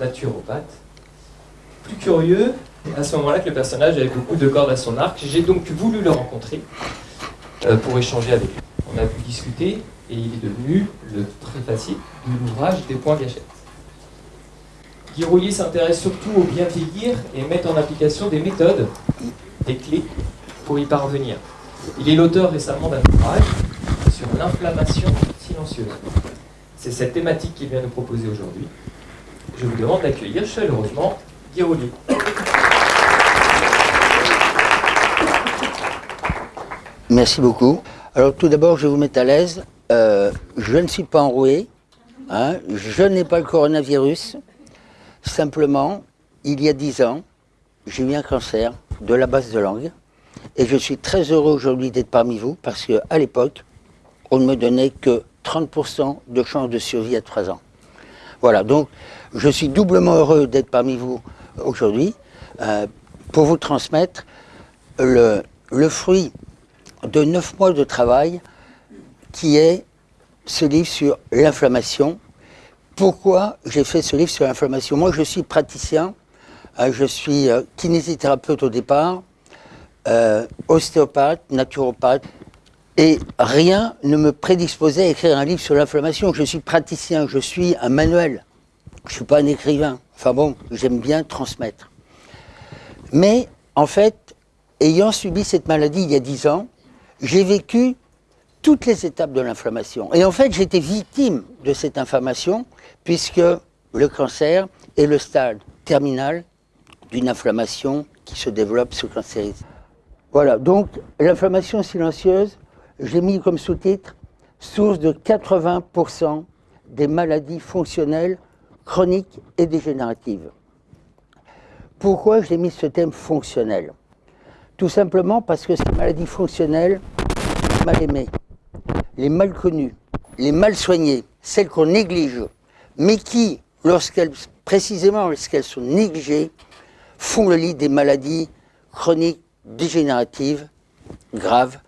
naturopathe. Plus curieux, à ce moment-là que le personnage avait beaucoup de cordes à son arc, j'ai donc voulu le rencontrer euh, pour échanger avec lui. On a pu discuter et il est devenu le très facile de l'ouvrage des points gâchettes. Guy s'intéresse surtout au bien vieillir et met en application des méthodes, des clés pour y parvenir. Il est l'auteur récemment d'un ouvrage sur l'inflammation silencieuse. C'est cette thématique qu'il vient nous proposer aujourd'hui. Je vous demande d'accueillir chaleureusement Guy Roulier. Merci beaucoup. Alors tout d'abord, je vais vous mettre à l'aise. Euh, je ne suis pas enroué. hein. je n'ai pas le coronavirus. Simplement, il y a 10 ans, j'ai eu un cancer de la base de langue. Et je suis très heureux aujourd'hui d'être parmi vous parce qu'à l'époque, on ne me donnait que 30% de chance de survie à 3 ans. Voilà, donc je suis doublement heureux d'être parmi vous aujourd'hui euh, pour vous transmettre le, fruit de 9 mois de travail qui est ce livre sur l'inflammation. Pourquoi j'ai fait ce livre sur l'inflammation? Moi, je suis praticien, euh, je suis euh, kinésithérapeute au départ, ostéopathe, naturopathe, et rien ne me prédisposait à écrire un livre sur l'inflammation. Je suis praticien, je suis un manuel, je ne suis pas un écrivain. Enfin bon, j'aime bien transmettre. Mais en fait, ayant subi cette maladie il y a 10 ans, j'ai vécu toutes les étapes de l'inflammation. Et en fait, j'étais victime de cette inflammation, puisque le cancer est le stade terminal d'une inflammation qui se développe, se cancérise. Voilà, donc l'inflammation silencieuse, j'ai mis comme sous-titre source de 80% des maladies fonctionnelles chroniques et dégénératives. Pourquoi j'ai mis ce thème fonctionnel? Tout simplement parce que ces maladies fonctionnelles sont mal aimées, les mal connues, les mal soignées, celles qu'on néglige, mais qui, lorsqu'elles, précisément lorsqu'elles sont négligées, font le lit des maladies chroniques dégénératives graves.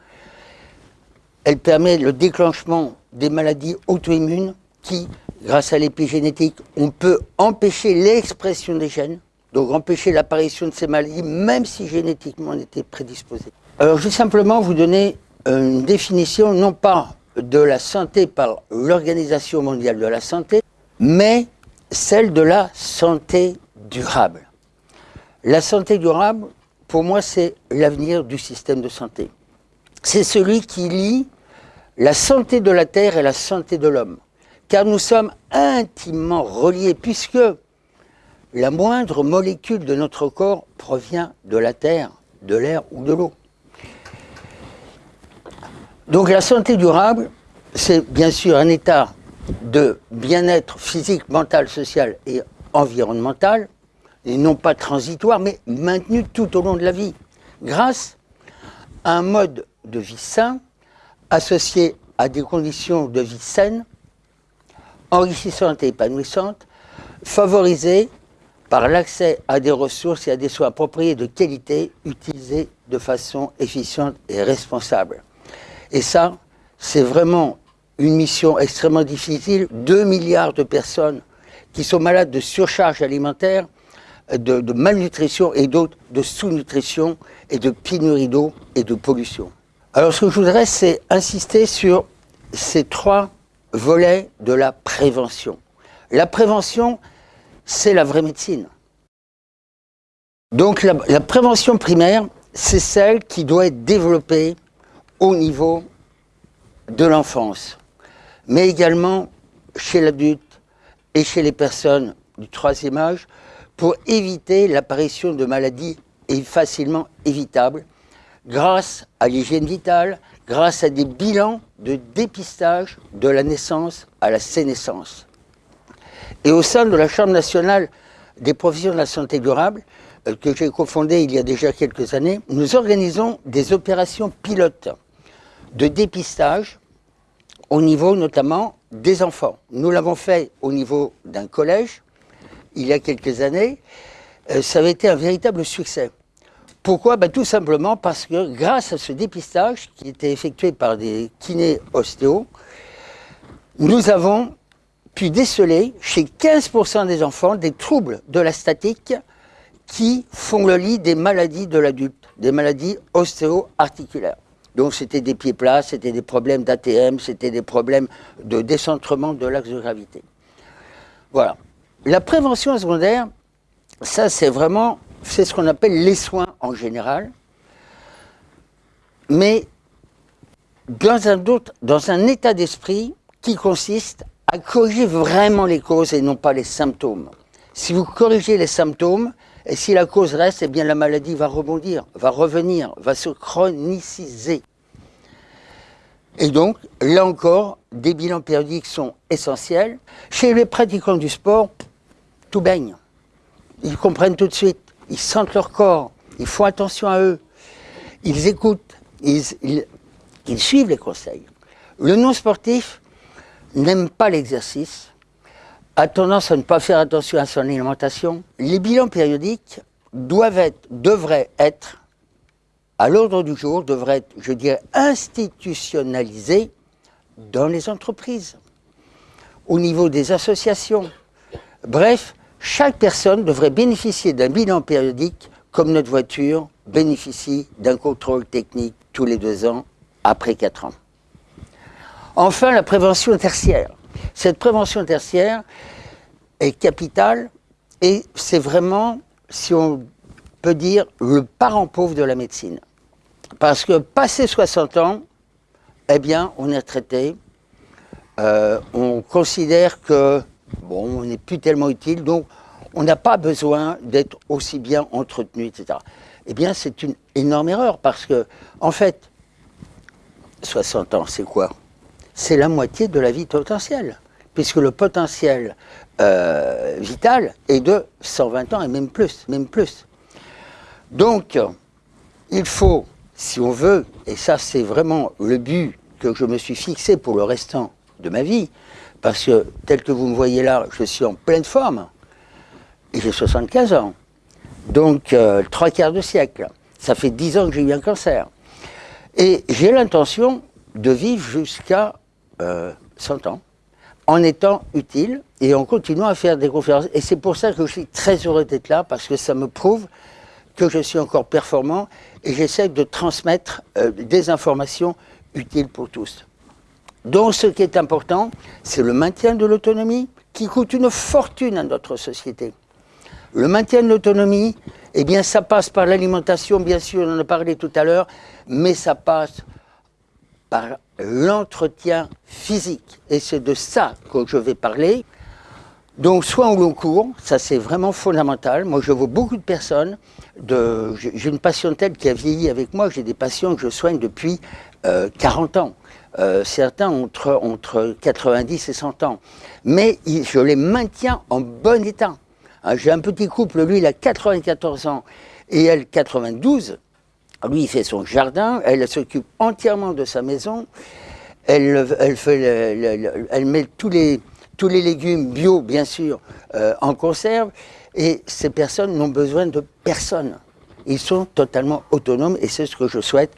Elle permet le déclenchement des maladies auto-immunes qui, grâce à l'épigénétique, on peut empêcher l'expression des gènes, donc empêcher l'apparition de ces maladies, même si génétiquement on était prédisposé. Alors je vais simplement vous donner une définition, non pas de la santé par l'Organisation mondiale de la santé, mais celle de la santé durable. La santé durable, pour moi, c'est l'avenir du système de santé. C'est celui qui lie la santé de la Terre et la santé de l'homme. Car nous sommes intimement reliés, puisque la moindre molécule de notre corps provient de la Terre, de l'air ou de l'eau. Donc la santé durable, c'est bien sûr un état de bien-être physique, mental, social et environnemental, et non pas transitoire, mais maintenu tout au long de la vie, grâce à un mode de vie sain, associé à des conditions de vie saines, enrichissantes et épanouissantes, favorisées par l'accès à des ressources et à des soins appropriés de qualité, utilisés de façon efficiente et responsable. Et ça, c'est vraiment une mission extrêmement difficile. 2 milliards de personnes qui sont malades de surcharge alimentaire, de malnutrition et d'autres de sous-nutrition et de pénurie d'eau et de pollution. Alors ce que je voudrais, c'est insister sur ces trois volets de la prévention. La prévention, c'est la vraie médecine. Donc la, prévention primaire, c'est celle qui doit être développée au niveau de l'enfance, mais également chez l'adulte et chez les personnes du troisième âge pour éviter l'apparition de maladies facilement évitables grâce à l'hygiène vitale, grâce à des bilans de dépistage de la naissance à la sénescence. Et au sein de la Chambre nationale des professions de la santé durable, euh, que j'ai cofondée il y a déjà quelques années, nous organisons des opérations pilotes de dépistage au niveau notamment des enfants. Nous l'avons fait au niveau d'un collège il y a quelques années. Euh, ça avait été un véritable succès. Pourquoi ben, Tout simplement parce que grâce à ce dépistage qui était effectué par des kinés ostéos, nous avons pu déceler chez 15% des enfants des troubles de la statique qui font le lit des maladies de l'adulte, des maladies ostéo-articulaires. Donc c'était des pieds plats, c'était des problèmes d'ATM, c'était des problèmes de décentrement de l'axe de gravité. Voilà. La prévention secondaire, ça c'est vraiment, c'est ce qu'on appelle les soins en général, mais dans un, dans un état d'esprit qui consiste à corriger vraiment les causes et non pas les symptômes. Si vous corrigez les symptômes, et si la cause reste, eh bien la maladie va rebondir, va revenir, va se chroniciser. Et donc, là encore, des bilans périodiques sont essentiels. Chez les pratiquants du sport, tout baigne. Ils comprennent tout de suite, ils sentent leur corps, ils font attention à eux, ils écoutent, ils, suivent les conseils. Le non-sportif n'aime pas l'exercice, a tendance à ne pas faire attention à son alimentation. Les bilans périodiques doivent être, devraient être, à l'ordre du jour, devraient être, je dirais, institutionnalisés dans les entreprises, au niveau des associations. Bref, chaque personne devrait bénéficier d'un bilan périodique comme notre voiture bénéficie d'un contrôle technique tous les deux ans après quatre ans. Enfin, la prévention tertiaire. Cette prévention tertiaire est capitale et c'est vraiment, si on peut dire, le parent pauvre de la médecine. Parce que passé 60 ans, eh bien, on est traité, euh, on considère que, bon, on n'est plus tellement utile, donc on n'a pas besoin d'être aussi bien entretenu, etc. Eh bien, c'est une énorme erreur, parce que, en fait, 60 ans, c'est quoi? C'est la moitié de la vie potentielle puisque le potentiel euh, vital est de 120 ans et même plus, même plus. Donc, il faut, si on veut, et ça c'est vraiment le but que je me suis fixé pour le restant de ma vie, parce que tel que vous me voyez là, je suis en pleine forme, et j'ai 75 ans, donc euh, trois quarts de siècle. Ça fait 10 ans que j'ai eu un cancer. Et j'ai l'intention de vivre jusqu'à 100 euh, ans en étant utile et en continuant à faire des conférences. Et c'est pour ça que je suis très heureux d'être là, parce que ça me prouve que je suis encore performant et j'essaie de transmettre euh, des informations utiles pour tous. Donc ce qui est important, c'est le maintien de l'autonomie qui coûte une fortune à notre société. Le maintien de l'autonomie, eh bien ça passe par l'alimentation, bien sûr, on en a parlé tout à l'heure, mais ça passe par l'entretien physique. Et c'est de ça que je vais parler. Donc, soit au long cours, ça c'est vraiment fondamental. Moi, je vois beaucoup de personnes, j'ai une patientèle qui a vieilli avec moi, j'ai des patients que je soigne depuis 40 euh, ans. Euh, certains entre, entre 90 et 100 ans. Mais je les maintiens en bon état. Hein, j'ai un petit couple, lui, il a 94 ans et elle 92. Lui, il fait son jardin, elle s'occupe entièrement de sa maison, elle, elle, met tous les, tous les légumes bio, bien sûr, euh, en conserve, et ces personnes n'ont besoin de personne. Ils sont totalement autonomes, et c'est ce que je souhaite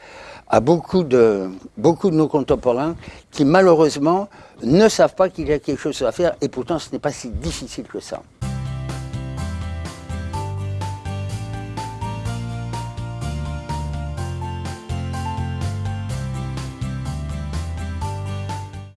à beaucoup de, nos contemporains qui, malheureusement, ne savent pas qu'il y a quelque chose à faire, et pourtant, ce n'est pas si difficile que ça.